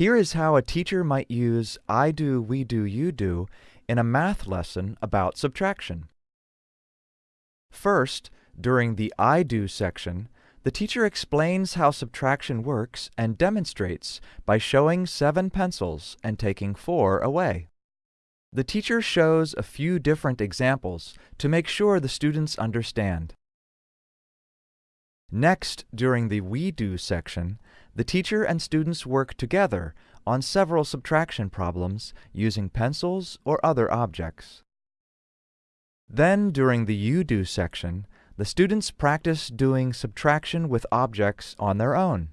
Here is how a teacher might use I do, we do, you do in a math lesson about subtraction. First, during the I do section, the teacher explains how subtraction works and demonstrates by showing seven pencils and taking four away. The teacher shows a few different examples to make sure the students understand. Next, during the We Do section, the teacher and students work together on several subtraction problems using pencils or other objects. Then, during the You Do section, the students practice doing subtraction with objects on their own.